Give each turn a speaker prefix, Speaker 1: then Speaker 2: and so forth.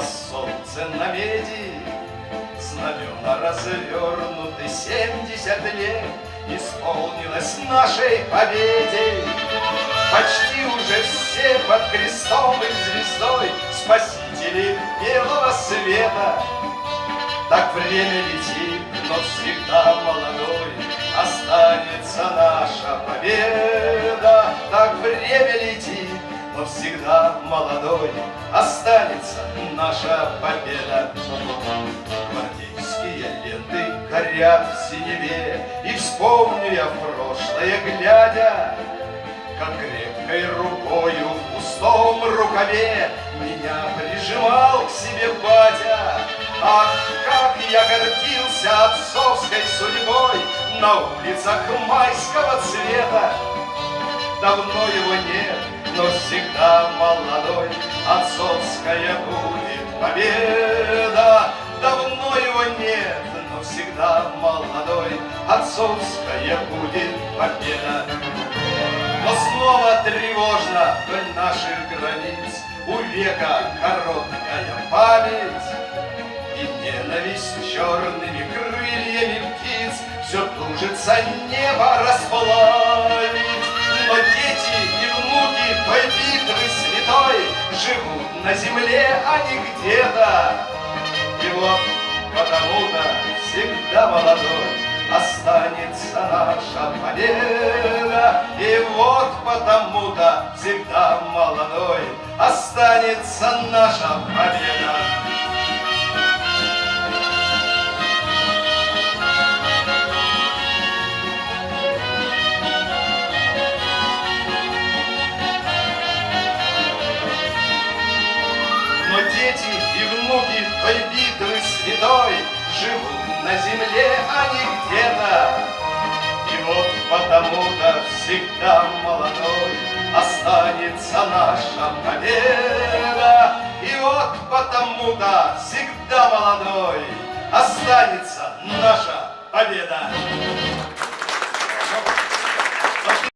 Speaker 1: солнце на меди, Знамена развернуты семьдесят лет, Исполнилось нашей победе. Почти уже все под крестом и звездой Спасители белого света. Так время летит, но всегда молодой Останется наша победа. Так время летит, но всегда молодой Останется наша победа. Гвардейские ленты горят в синеве, И вспомню я прошлое, глядя, Как крепкой рукою в пустом рукаве Меня прижимал к себе батя. Ах, как я гордился отцовской судьбой На улицах майского цвета. Давно его нет, но всегда молодой, Отцовская будет победа. Давно его нет, но всегда молодой, Отцовская будет победа. Но снова тревожно вдоль наших границ У века короткая память И ненависть черными крыльями птиц Все тужится небо расплавить. На земле, а не где-то. И вот потому-то всегда молодой Останется наша победа. И вот потому-то всегда молодой Останется наша победа. Дети и внуки той битвы святой Живут на земле, а не где-то. И вот потому-то всегда молодой Останется наша победа. И вот потому-то всегда молодой Останется наша победа.